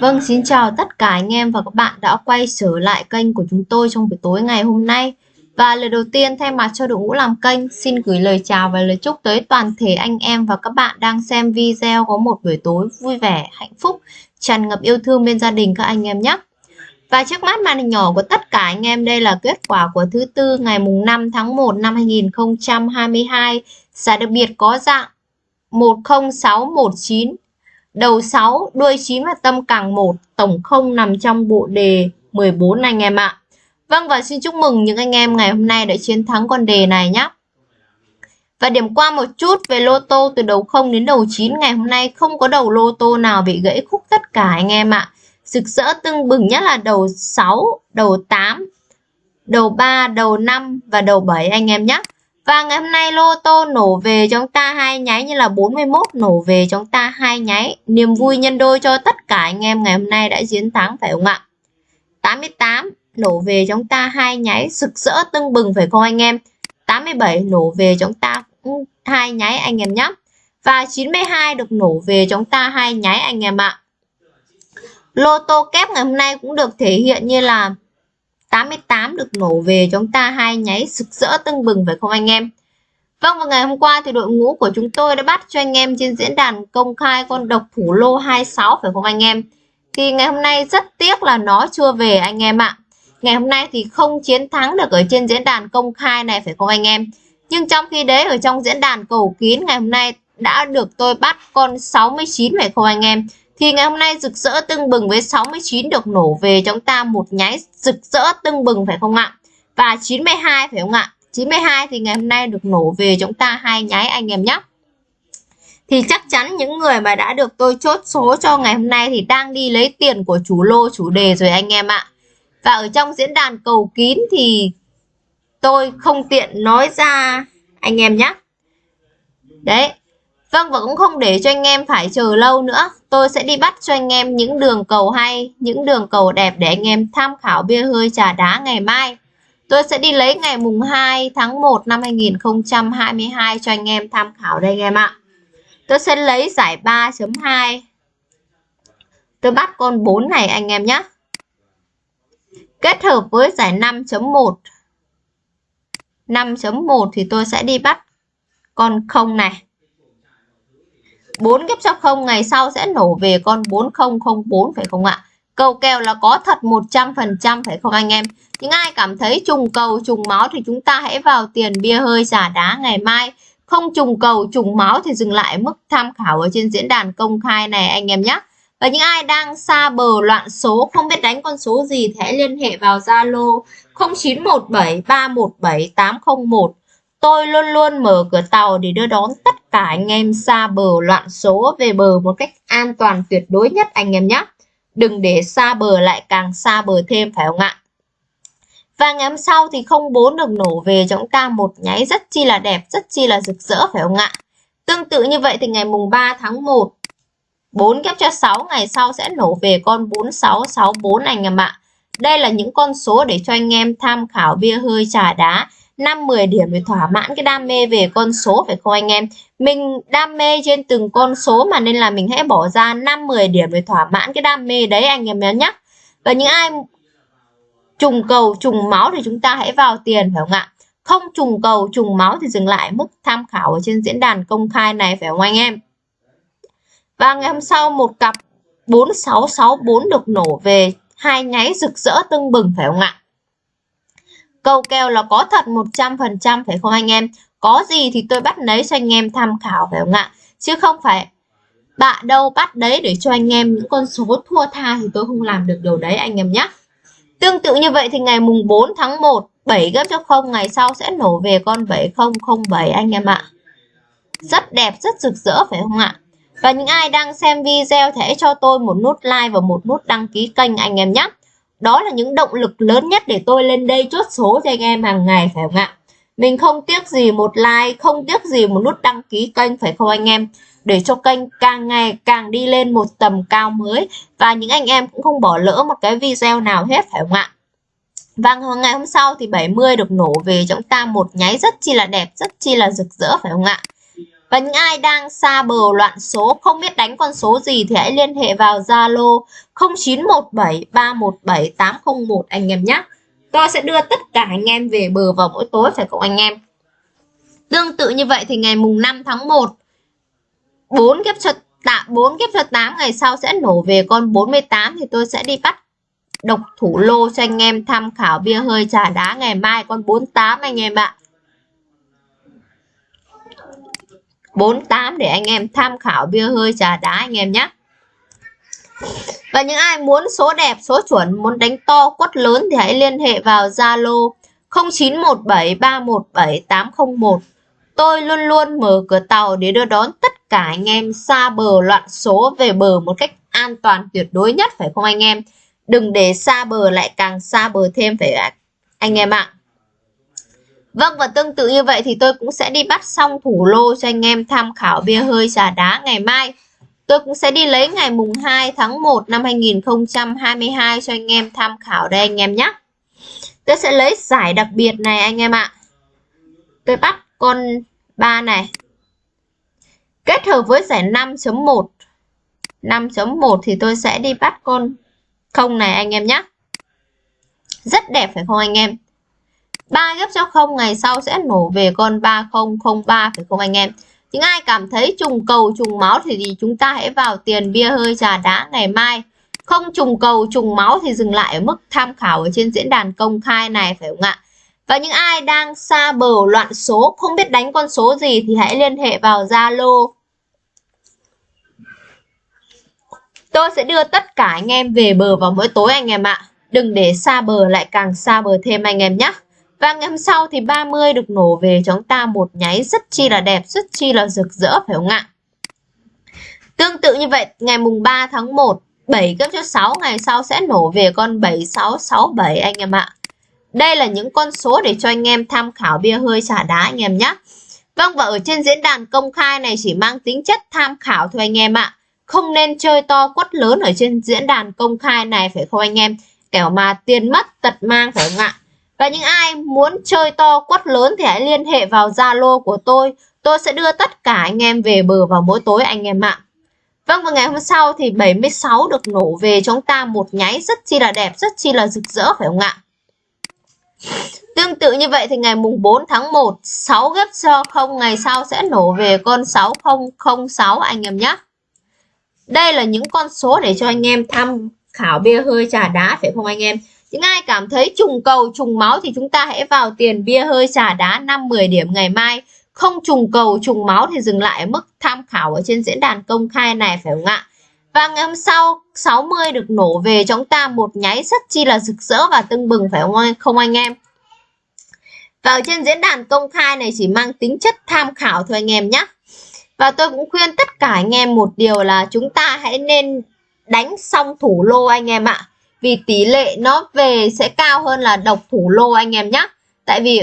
Vâng, xin chào tất cả anh em và các bạn đã quay trở lại kênh của chúng tôi trong buổi tối ngày hôm nay. Và lời đầu tiên thay mặt cho đội ngũ làm kênh, xin gửi lời chào và lời chúc tới toàn thể anh em và các bạn đang xem video có một buổi tối vui vẻ, hạnh phúc, tràn ngập yêu thương bên gia đình các anh em nhé. Và trước mắt màn hình nhỏ của tất cả anh em đây là kết quả của thứ tư ngày mùng 5 tháng 1 năm 2022. Giải đặc biệt có dạng 10619 đầu 6, đuôi 9 và tâm càng 1, tổng không nằm trong bộ đề 14 anh em ạ. Vâng và xin chúc mừng những anh em ngày hôm nay đã chiến thắng con đề này nhé. Và điểm qua một chút về lô tô từ đầu 0 đến đầu 9 ngày hôm nay không có đầu lô tô nào bị gãy khúc tất cả anh em ạ. Rực rỡ tưng bừng nhất là đầu 6, đầu 8, đầu 3, đầu 5 và đầu 7 anh em nhé. Và ngày hôm nay lô tô nổ về chúng ta hai nháy như là 41 nổ về chúng ta hai nháy. Niềm vui nhân đôi cho tất cả anh em ngày hôm nay đã chiến thắng, phải không ạ? 88 nổ về chúng ta hai nháy sực rỡ tưng bừng, phải không anh em? 87 nổ về chúng ta hai nháy anh em nhé. Và 92 được nổ về chúng ta hai nháy anh em ạ. Lô tô kép ngày hôm nay cũng được thể hiện như là 88 được nổ về chúng ta hai nháy sực rỡ tưng bừng, phải không anh em? Vâng và ngày hôm qua thì đội ngũ của chúng tôi đã bắt cho anh em trên diễn đàn công khai con độc thủ lô 26 phải không anh em? Thì ngày hôm nay rất tiếc là nó chưa về anh em ạ. Ngày hôm nay thì không chiến thắng được ở trên diễn đàn công khai này, phải không anh em? Nhưng trong khi đấy, ở trong diễn đàn cầu kín, ngày hôm nay đã được tôi bắt con 69 phải không anh em? Thì ngày hôm nay rực rỡ tưng bừng với 69 được nổ về chúng ta một nháy rực rỡ tưng bừng phải không ạ? Và 92 phải không ạ? 92 thì ngày hôm nay được nổ về chúng ta hai nháy anh em nhé. Thì chắc chắn những người mà đã được tôi chốt số cho ngày hôm nay thì đang đi lấy tiền của chủ lô chủ đề rồi anh em ạ. Và ở trong diễn đàn cầu kín thì tôi không tiện nói ra anh em nhé. Đấy, Vâng và cũng không để cho anh em phải chờ lâu nữa. Tôi sẽ đi bắt cho anh em những đường cầu hay, Những đường cầu đẹp để anh em tham khảo bia hơi trà đá ngày mai. Tôi sẽ đi lấy ngày mùng 2 tháng 1 năm 2022 cho anh em tham khảo đây anh em ạ. Tôi sẽ lấy giải 3.2 Tôi bắt con 4 này anh em nhé. Kết hợp với giải 5.1 5.1 thì tôi sẽ đi bắt con không này. 4 kiếp sau 0 ngày sau sẽ nổ về con 4004 phải không ạ? Cầu kèo là có thật 100% phải không anh em? Những ai cảm thấy trùng cầu, trùng máu thì chúng ta hãy vào tiền bia hơi giả đá ngày mai. Không trùng cầu, trùng máu thì dừng lại mức tham khảo ở trên diễn đàn công khai này anh em nhé. Và những ai đang xa bờ loạn số, không biết đánh con số gì thì hãy liên hệ vào Zalo 0917 317 801 Tôi luôn luôn mở cửa tàu để đưa đón tất cả anh em xa bờ loạn số về bờ một cách an toàn tuyệt đối nhất anh em nhé. Đừng để xa bờ lại càng xa bờ thêm phải không ạ? Và ngày hôm sau thì không bốn được nổ về cho chúng ta một nháy rất chi là đẹp, rất chi là rực rỡ phải không ạ? Tương tự như vậy thì ngày mùng 3 tháng 1 4 ghép cho 6 ngày sau sẽ nổ về con 4664 anh em ạ. Đây là những con số để cho anh em tham khảo bia hơi trà đá 5 10 điểm để thỏa mãn cái đam mê về con số, phải không anh em? Mình đam mê trên từng con số mà nên là mình hãy bỏ ra 5 10 điểm để thỏa mãn cái đam mê đấy anh em nhớ nhé. Và những ai trùng cầu, trùng máu thì chúng ta hãy vào tiền, phải không ạ? Không trùng cầu, trùng máu thì dừng lại mức tham khảo ở trên diễn đàn công khai này, phải không anh em? Và ngày hôm sau một cặp 4664 được nổ về, hai nháy rực rỡ tưng bừng, phải không ạ? Câu kèo là có thật 100% phải không anh em? Có gì thì tôi bắt lấy cho anh em tham khảo phải không ạ? Chứ không phải bạn đâu bắt đấy để cho anh em những con số thua tha thì tôi không làm được điều đấy anh em nhé. Tương tự như vậy thì ngày mùng 4 tháng 1 7 gấp cho 0 ngày sau sẽ nổ về con 7007 anh em ạ. Rất đẹp, rất rực rỡ phải không ạ? Và những ai đang xem video thì hãy cho tôi một nút like và một nút đăng ký kênh anh em nhé. Đó là những động lực lớn nhất để tôi lên đây chốt số cho anh em hàng ngày phải không ạ? Mình không tiếc gì một like, không tiếc gì một nút đăng ký kênh phải không anh em? Để cho kênh càng ngày càng đi lên một tầm cao mới và những anh em cũng không bỏ lỡ một cái video nào hết phải không ạ? Vâng, và ngày hôm sau thì 70 được nổ về chúng ta một nháy rất chi là đẹp, rất chi là rực rỡ phải không ạ? Và những ai đang xa bờ loạn số, không biết đánh con số gì thì hãy liên hệ vào Zalo 0917317801 anh em nhé. Tôi sẽ đưa tất cả anh em về bờ vào mỗi tối phải không anh em? Tương tự như vậy thì ngày mùng 5 tháng 1 4 kiếp cho tạ 4 kiếp cho 8 ngày sau sẽ nổ về con 48 thì tôi sẽ đi bắt độc thủ lô cho anh em tham khảo bia hơi trà đá ngày mai con 48 anh em ạ. 48 để anh em tham khảo bia hơi trà đá anh em nhé. Và những ai muốn số đẹp, số chuẩn, muốn đánh to, quất lớn thì hãy liên hệ vào Zalo 0917317801. Tôi luôn luôn mở cửa tàu để đưa đón tất cả anh em xa bờ loạn số về bờ một cách an toàn tuyệt đối nhất phải không anh em? Đừng để xa bờ lại càng xa bờ thêm phải anh em ạ. Vâng và tương tự như vậy thì tôi cũng sẽ đi bắt xong thủ lô cho anh em tham khảo bia hơi trà đá ngày mai. Tôi cũng sẽ đi lấy ngày mùng 2 tháng 1 năm 2022 cho anh em tham khảo đây anh em nhé. Tôi sẽ lấy giải đặc biệt này anh em ạ. Tôi bắt con 3 này. Kết hợp với giải 5.1. 5.1 thì tôi sẽ đi bắt con không này anh em nhé. Rất đẹp phải không anh em? 3 ghép cho không ngày sau sẽ nổ về con 3003 phải không anh em? Những ai cảm thấy trùng cầu trùng máu thì, thì chúng ta hãy vào tiền bia hơi trà đá ngày mai. Không trùng cầu trùng máu thì dừng lại ở mức tham khảo ở trên diễn đàn công khai này phải không ạ? Và những ai đang xa bờ loạn số không biết đánh con số gì thì hãy liên hệ vào Zalo. Tôi sẽ đưa tất cả anh em về bờ vào mỗi tối anh em ạ. Đừng để xa bờ lại càng xa bờ thêm anh em nhé. Vâng, và ngày hôm sau thì 30 được nổ về chúng ta một nháy rất chi là đẹp, rất chi là rực rỡ phải không ạ? Tương tự như vậy, ngày mùng 3 tháng 1, 7 gấp cho 6 ngày sau sẽ nổ về con 7667 anh em ạ. Đây là những con số để cho anh em tham khảo bia hơi xả đá anh em nhé. Vâng và ở trên diễn đàn công khai này chỉ mang tính chất tham khảo thôi anh em ạ. Không nên chơi to quất lớn ở trên diễn đàn công khai này phải không anh em? Kẻo mà tiền mất tật mang phải không ạ? Và những ai muốn chơi to quất lớn thì hãy liên hệ vào Zalo của tôi. Tôi sẽ đưa tất cả anh em về bờ vào mỗi tối anh em ạ. Vâng và ngày hôm sau thì 76 được nổ về chúng ta một nháy rất chi là đẹp, rất chi là rực rỡ phải không ạ? Tương tự như vậy thì ngày mùng 4 tháng 1, 6 ghép cho không ngày sau sẽ nổ về con 6006 anh em nhé. Đây là những con số để cho anh em tham khảo bia hơi trà đá phải không anh em? Những ai cảm thấy trùng cầu, trùng máu thì chúng ta hãy vào tiền bia hơi trà đá 5-10 điểm ngày mai. Không trùng cầu, trùng máu thì dừng lại ở mức tham khảo ở trên diễn đàn công khai này phải không ạ? Và ngày hôm sau 60 được nổ về chúng ta một nháy rất chi là rực rỡ và tưng bừng phải không anh em? Và ở trên diễn đàn công khai này chỉ mang tính chất tham khảo thôi anh em nhé. Và tôi cũng khuyên tất cả anh em một điều là chúng ta hãy nên đánh xong thủ lô anh em ạ vì tỷ lệ nó về sẽ cao hơn là độc thủ lô anh em nhé tại vì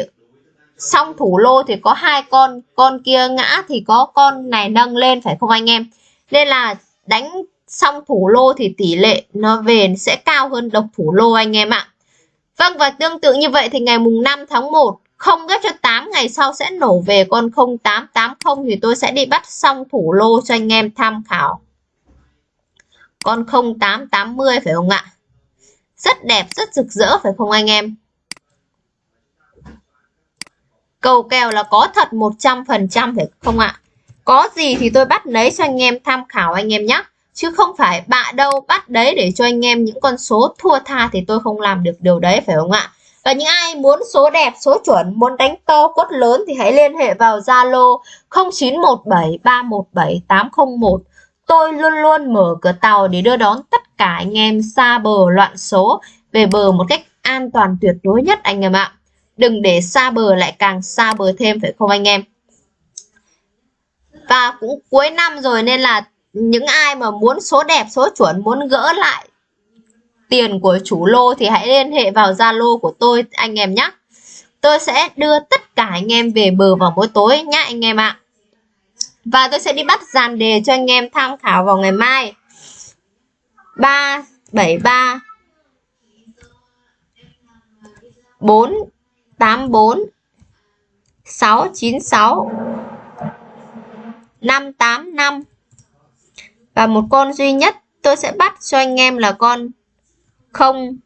xong thủ lô thì có hai con con kia ngã thì có con này nâng lên, phải không anh em? Nên là đánh xong thủ lô thì tỷ lệ nó về sẽ cao hơn độc thủ lô anh em ạ. Vâng và tương tự như vậy thì ngày mùng 5 tháng 1 không ghép cho 8 ngày sau sẽ nổ về con 0880 thì tôi sẽ đi bắt xong thủ lô cho anh em tham khảo. Con 0880 phải không ạ? Rất đẹp, rất rực rỡ phải không anh em? Cầu kèo là có thật 100% phải không ạ? Có gì thì tôi bắt lấy cho anh em tham khảo anh em nhé. Chứ không phải bạ đâu bắt đấy để cho anh em những con số thua tha thì tôi không làm được điều đấy phải không ạ? Và những ai muốn số đẹp, số chuẩn, muốn đánh to cốt lớn thì hãy liên hệ vào Zalo 0917 317 801 Tôi luôn luôn mở cửa tàu để đưa đón tất cả anh em xa bờ loạn số về bờ một cách an toàn tuyệt đối nhất anh em ạ. Đừng để xa bờ lại càng xa bờ thêm phải không anh em? Và cũng cuối năm rồi nên là những ai mà muốn số đẹp, số chuẩn, muốn gỡ lại tiền của chủ lô thì hãy liên hệ vào Zalo của tôi anh em nhé. Tôi sẽ đưa tất cả anh em về bờ vào mỗi tối nhé anh em ạ. Và tôi sẽ đi bắt dàn đề cho anh em tham khảo vào ngày mai 373 484 696 585 và một con duy nhất tôi sẽ bắt cho anh em là con 0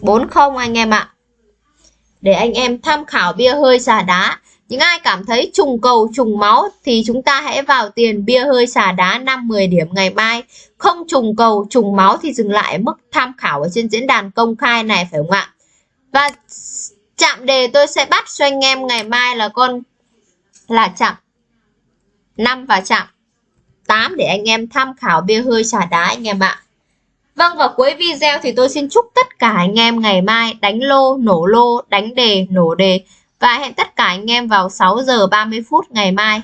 40 anh em ạ. Để anh em tham khảo bia hơi xà đá. Những ai cảm thấy trùng cầu trùng máu thì chúng ta hãy vào tiền bia hơi xả đá 5-10 điểm ngày mai. Không trùng cầu trùng máu thì dừng lại mức tham khảo ở trên diễn đàn công khai này phải không ạ? Và chạm đề tôi sẽ bắt cho anh em ngày mai là con là chạm 5 và chạm 8 để anh em tham khảo bia hơi xả đá anh em ạ. Vâng và cuối video thì tôi xin chúc tất cả anh em ngày mai đánh lô, nổ lô, đánh đề, nổ đề và hẹn tất cả anh em vào 6 giờ 30 phút ngày mai.